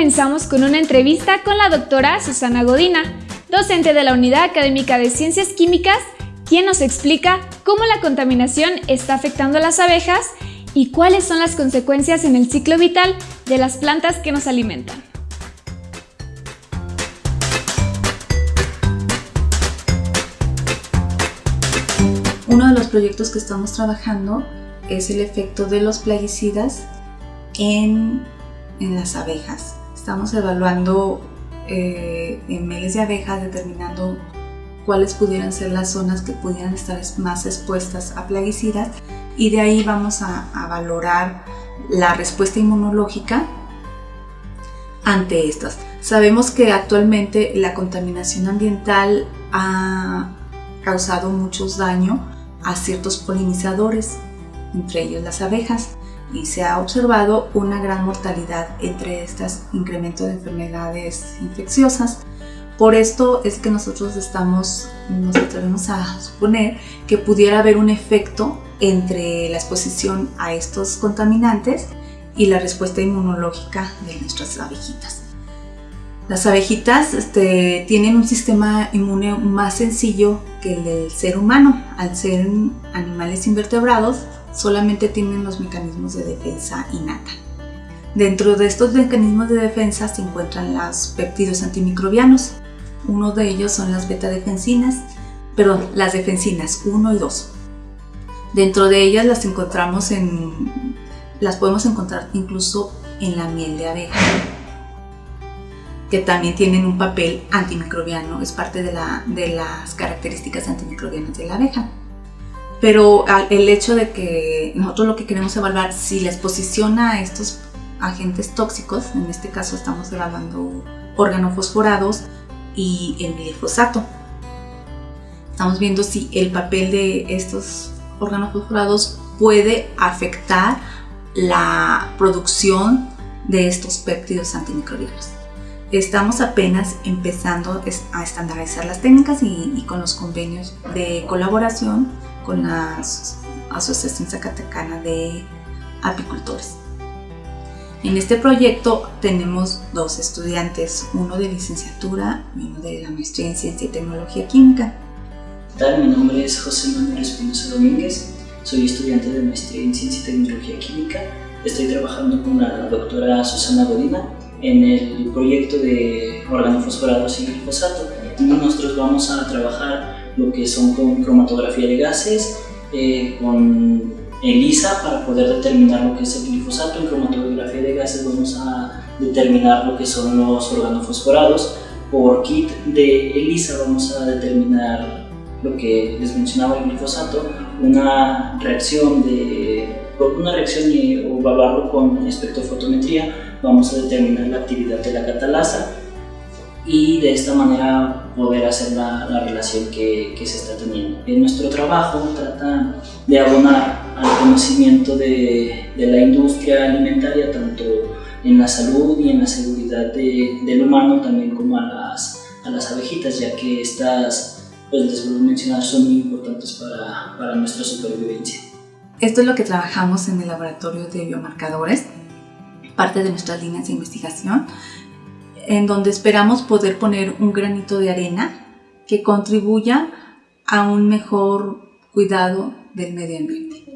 comenzamos con una entrevista con la doctora Susana Godina, docente de la Unidad Académica de Ciencias Químicas, quien nos explica cómo la contaminación está afectando a las abejas y cuáles son las consecuencias en el ciclo vital de las plantas que nos alimentan. Uno de los proyectos que estamos trabajando es el efecto de los plaguicidas en, las abejas. Estamos evaluando eh, en miles de abejas, determinando cuáles pudieran ser las zonas que pudieran estar más expuestas a plaguicidas y de ahí vamos a, a valorar la respuesta inmunológica ante estas. Sabemos que actualmente la contaminación ambiental ha causado muchos daños a ciertos polinizadores, entre ellos las abejas, y se ha observado una gran mortalidad entre estas, incremento de enfermedades infecciosas. Por esto es que nosotros estamos, nos atrevemos a suponer que pudiera haber un efecto entre la exposición a estos contaminantes y la respuesta inmunológica de nuestras abejitas. Las abejitas este, tienen un sistema inmune más sencillo que el del ser humano. Al ser animales invertebrados, solamente tienen los mecanismos de defensa innata. Dentro de estos mecanismos de defensa se encuentran los péptidos antimicrobianos. Uno de ellos son las beta-defensinas, perdón, las defensinas 1 y 2. Dentro de ellas las encontramos en, las podemos encontrar incluso en la miel de abeja que también tienen un papel antimicrobiano, es parte de, las características antimicrobianas de la abeja. Pero el hecho de que nosotros lo que queremos evaluar si la exposición a estos agentes tóxicos, en este caso estamos evaluando organofosforados y el glifosato. Estamos viendo si el papel de estos organofosforados puede afectar la producción de estos péptidos antimicrobianos. Estamos apenas empezando a estandarizar las técnicas y, con los convenios de colaboración con la Asociación Zacatecana de Apicultores. En este proyecto tenemos dos estudiantes, uno de licenciatura y uno de la maestría en Ciencia y Tecnología Química. Tal, mi nombre es José Manuel Espinosa Domínguez, soy estudiante de maestría en Ciencia y Tecnología Química. Estoy trabajando con la doctora Susana Godina en el proyecto de organofosforados y glifosato. Nosotros vamos a trabajar lo que son con cromatografía de gases, eh, con ELISA para poder determinar lo que es el glifosato. En cromatografía de gases vamos a determinar lo que son los organofosforados. Por kit de ELISA vamos a determinar lo que les mencionaba el glifosato, una reacción de una reacción y, evaluarlo con espectrofotometría vamos a determinar la actividad de la catalasa y de esta manera poder hacer la, relación que, que, se está teniendo. En nuestro trabajo trata de abonar al conocimiento de, de, la industria alimentaria, tanto en la salud y en la seguridad de, del humano, también como a las, a las abejitas, ya que estas, pues les vuelvo a mencionar, son muy importantes para, para nuestra supervivencia. Esto es lo que trabajamos en el laboratorio de biomarcadores parte de nuestras líneas de investigación, en donde esperamos poder poner un granito de arena que contribuya a un mejor cuidado del medio ambiente.